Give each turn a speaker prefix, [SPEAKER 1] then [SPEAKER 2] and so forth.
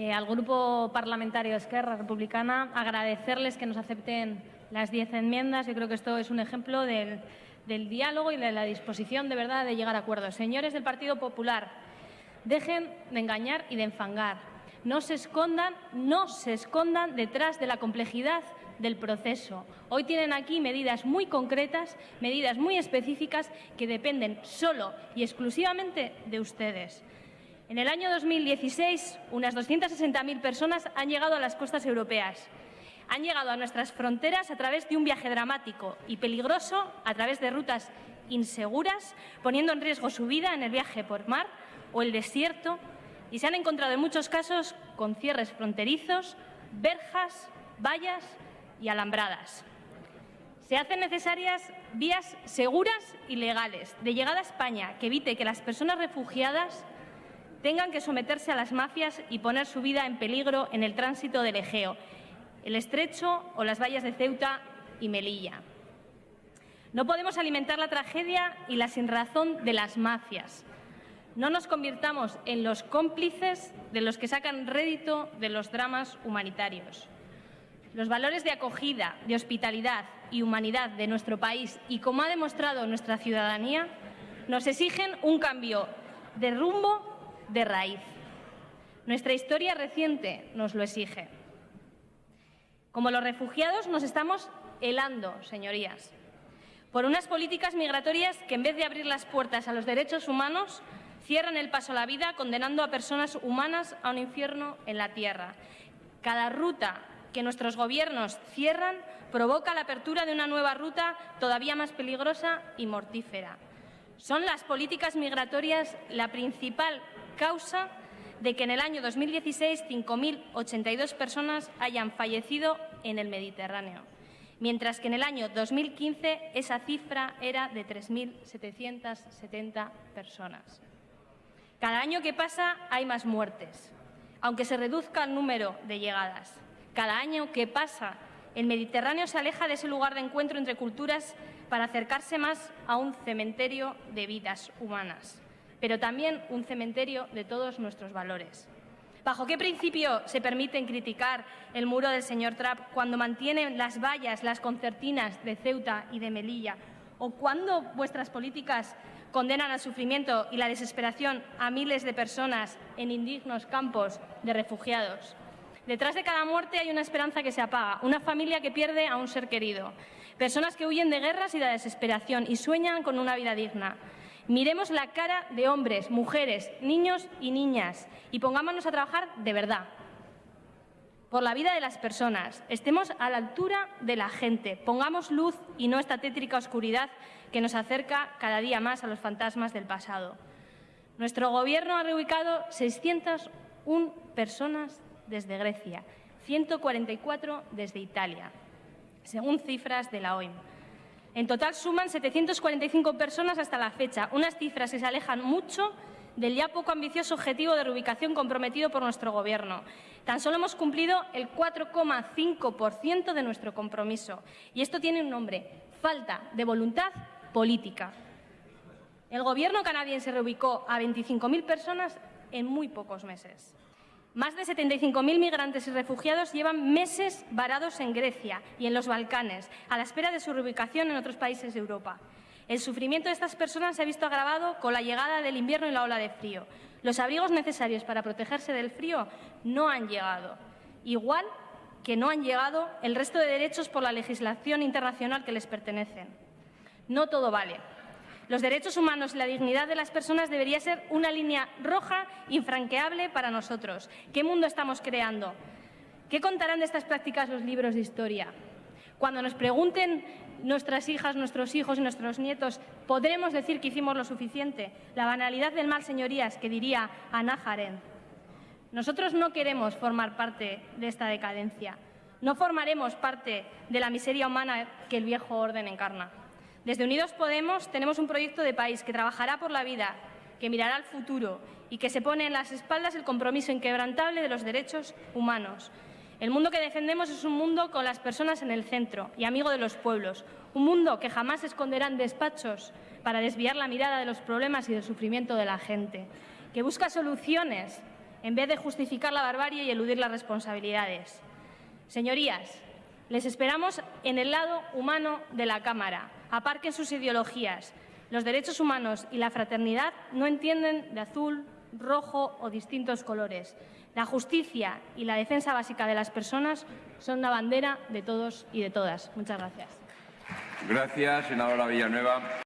[SPEAKER 1] eh, al Grupo Parlamentario Esquerra Republicana, agradecerles que nos acepten las diez enmiendas. Yo creo que esto es un ejemplo del, del diálogo y de la disposición de verdad de llegar a acuerdos. Señores del Partido Popular, dejen de engañar y de enfangar. No se escondan, no se escondan detrás de la complejidad del proceso. Hoy tienen aquí medidas muy concretas, medidas muy específicas que dependen solo y exclusivamente de ustedes. En el año 2016, unas 260.000 personas han llegado a las costas europeas. Han llegado a nuestras fronteras a través de un viaje dramático y peligroso, a través de rutas inseguras, poniendo en riesgo su vida en el viaje por mar o el desierto, y se han encontrado en muchos casos con cierres fronterizos, verjas, vallas y alambradas. Se hacen necesarias vías seguras y legales de llegada a España que evite que las personas refugiadas tengan que someterse a las mafias y poner su vida en peligro en el tránsito del Egeo, el Estrecho o las vallas de Ceuta y Melilla. No podemos alimentar la tragedia y la sinrazón de las mafias. No nos convirtamos en los cómplices de los que sacan rédito de los dramas humanitarios. Los valores de acogida, de hospitalidad y humanidad de nuestro país y como ha demostrado nuestra ciudadanía, nos exigen un cambio de rumbo de raíz. Nuestra historia reciente nos lo exige. Como los refugiados nos estamos helando, señorías, por unas políticas migratorias que en vez de abrir las puertas a los derechos humanos, cierran el paso a la vida condenando a personas humanas a un infierno en la tierra. Cada ruta que nuestros gobiernos cierran provoca la apertura de una nueva ruta todavía más peligrosa y mortífera. Son las políticas migratorias la principal causa de que en el año 2016 5.082 personas hayan fallecido en el Mediterráneo, mientras que en el año 2015 esa cifra era de 3.770 personas. Cada año que pasa hay más muertes, aunque se reduzca el número de llegadas. Cada año que pasa el Mediterráneo se aleja de ese lugar de encuentro entre culturas para acercarse más a un cementerio de vidas humanas pero también un cementerio de todos nuestros valores. ¿Bajo qué principio se permiten criticar el muro del señor Trapp cuando mantienen las vallas, las concertinas de Ceuta y de Melilla? ¿O cuando vuestras políticas condenan al sufrimiento y la desesperación a miles de personas en indignos campos de refugiados? Detrás de cada muerte hay una esperanza que se apaga, una familia que pierde a un ser querido, personas que huyen de guerras y de desesperación y sueñan con una vida digna. Miremos la cara de hombres, mujeres, niños y niñas y pongámonos a trabajar de verdad por la vida de las personas. Estemos a la altura de la gente. Pongamos luz y no esta tétrica oscuridad que nos acerca cada día más a los fantasmas del pasado. Nuestro Gobierno ha reubicado 601 personas desde Grecia, 144 desde Italia, según cifras de la OIM. En total suman 745 personas hasta la fecha, unas cifras que se alejan mucho del ya poco ambicioso objetivo de reubicación comprometido por nuestro Gobierno. Tan solo hemos cumplido el 4,5% de nuestro compromiso. Y esto tiene un nombre, falta de voluntad política. El Gobierno canadiense reubicó a 25.000 personas en muy pocos meses. Más de 75.000 migrantes y refugiados llevan meses varados en Grecia y en los Balcanes, a la espera de su reubicación en otros países de Europa. El sufrimiento de estas personas se ha visto agravado con la llegada del invierno y la ola de frío. Los abrigos necesarios para protegerse del frío no han llegado, igual que no han llegado el resto de derechos por la legislación internacional que les pertenecen. No todo vale. Los derechos humanos y la dignidad de las personas debería ser una línea roja infranqueable para nosotros. ¿Qué mundo estamos creando? ¿Qué contarán de estas prácticas los libros de historia? Cuando nos pregunten nuestras hijas, nuestros hijos y nuestros nietos, ¿podremos decir que hicimos lo suficiente? La banalidad del mal, señorías, que diría Ana Jaren. Nosotros no queremos formar parte de esta decadencia. No formaremos parte de la miseria humana que el viejo orden encarna. Desde Unidos Podemos tenemos un proyecto de país que trabajará por la vida, que mirará al futuro y que se pone en las espaldas el compromiso inquebrantable de los derechos humanos. El mundo que defendemos es un mundo con las personas en el centro y amigo de los pueblos, un mundo que jamás esconderá en despachos para desviar la mirada de los problemas y del sufrimiento de la gente, que busca soluciones en vez de justificar la barbarie y eludir las responsabilidades. Señorías, les esperamos en el lado humano de la Cámara. Aparquen sus ideologías. Los derechos humanos y la fraternidad no entienden de azul, rojo o distintos colores. La justicia y la defensa básica de las personas son una bandera de todos y de todas. Muchas gracias.
[SPEAKER 2] Gracias, senadora Villanueva.